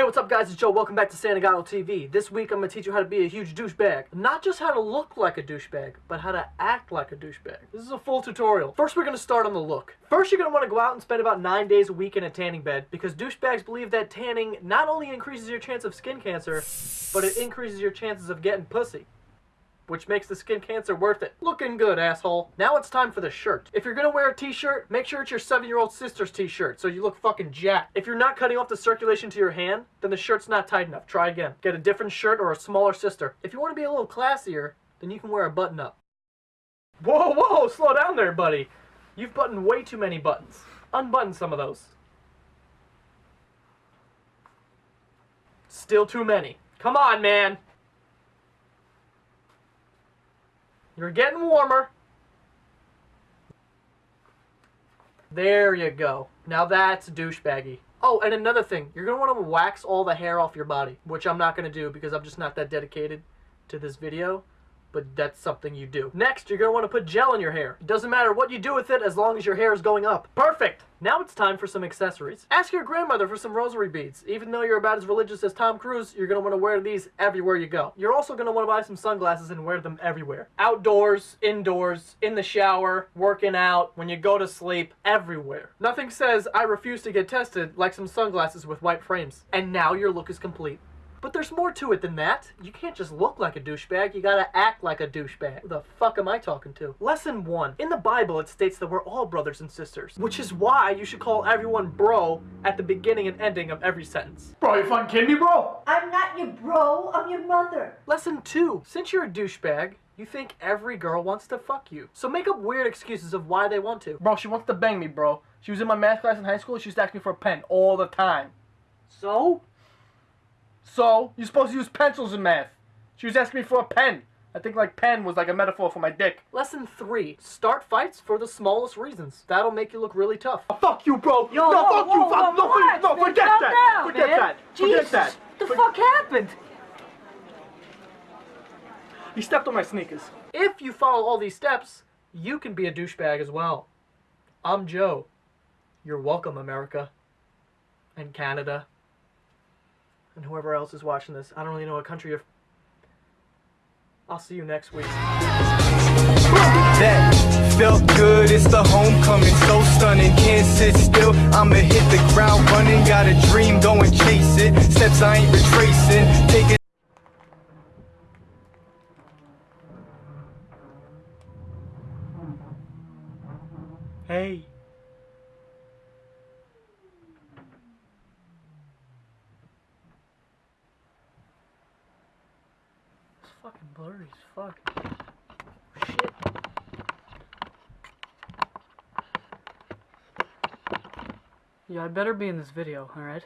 Hey, what's up guys? It's Joe. Welcome back to Santagato TV. This week I'm going to teach you how to be a huge douchebag. Not just how to look like a douchebag, but how to act like a douchebag. This is a full tutorial. First we're going to start on the look. First you're going to want to go out and spend about 9 days a week in a tanning bed because douchebags believe that tanning not only increases your chance of skin cancer, but it increases your chances of getting pussy which makes the skin cancer worth it. Looking good, asshole. Now it's time for the shirt. If you're gonna wear a t-shirt, make sure it's your seven-year-old sister's t-shirt so you look fucking jacked. If you're not cutting off the circulation to your hand, then the shirt's not tight enough. Try again. Get a different shirt or a smaller sister. If you want to be a little classier, then you can wear a button-up. Whoa, whoa, slow down there, buddy. You've buttoned way too many buttons. Unbutton some of those. Still too many. Come on, man. You're getting warmer. There you go. Now that's douchebaggy. Oh, and another thing. You're going to want to wax all the hair off your body, which I'm not going to do because I'm just not that dedicated to this video but that's something you do. Next, you're want to put gel in your hair. It doesn't matter what you do with it as long as your hair is going up. Perfect! Now it's time for some accessories. Ask your grandmother for some rosary beads. Even though you're about as religious as Tom Cruise, you're want to wear these everywhere you go. You're also want to buy some sunglasses and wear them everywhere. Outdoors, indoors, in the shower, working out, when you go to sleep, everywhere. Nothing says, I refuse to get tested, like some sunglasses with white frames. And now your look is complete. But there's more to it than that. You can't just look like a douchebag, you gotta act like a douchebag. Who the fuck am I talking to? Lesson 1. In the Bible, it states that we're all brothers and sisters, which is why you should call everyone bro at the beginning and ending of every sentence. Bro, you fucking kidding me, bro? I'm not your bro, I'm your mother. Lesson 2. Since you're a douchebag, you think every girl wants to fuck you. So make up weird excuses of why they want to. Bro, she wants to bang me, bro. She was in my math class in high school, she used to ask me for a pen all the time. So? So, you're supposed to use pencils in math. She was asking me for a pen. I think like pen was like a metaphor for my dick. Lesson 3. Start fights for the smallest reasons. That'll make you look really tough. Oh, fuck you, bro! Yo, no, whoa, fuck whoa, you! whoa, fuck, no, relax, no, forget that! down, forget man. that! Jesus, Forget that! the For- fuck happened? He stepped on my sneakers. If you follow all these steps, you can be a douchebag as well. I'm Joe. You're welcome, America. And Canada. And whoever else is watching this. I don't really know what country you're... I'll see you next week. That felt good, it's the homecoming, so stunning. Can't sit still, I'ma hit the ground running. Got a dream, go and chase it. Steps I ain't retracing, taking. Hey. It's fucking blurry as fuck. Shit. Yeah, I better be in this video, alright?